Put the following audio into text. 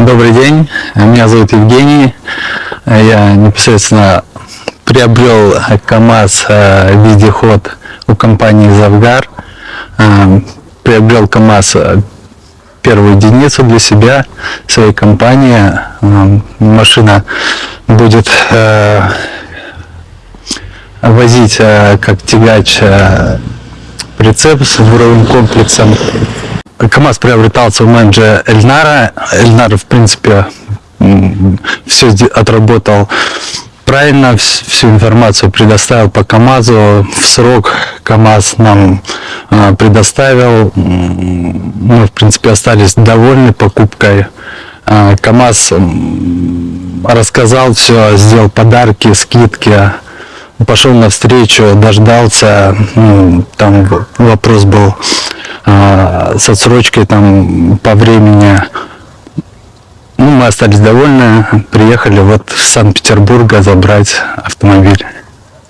Добрый день, меня зовут Евгений. Я непосредственно приобрел КАМАЗ э, вездеход у компании Завгар. Э, приобрел КАМАЗ э, первую единицу для себя, своей компании. Машина будет возить как тягач прицеп с буровым комплексом КАМАЗ приобретался у менеджера Эльнара. Эльнар, в принципе, все отработал правильно, всю информацию предоставил по КАМАЗу. В срок КАМАЗ нам а, предоставил. Мы, в принципе, остались довольны покупкой. А, КАМАЗ рассказал все, сделал подарки, скидки пошел навстречу, дождался, ну, там вопрос был а, с отсрочкой там по времени. Ну, мы остались довольны, приехали вот с Санкт-Петербурга забрать автомобиль.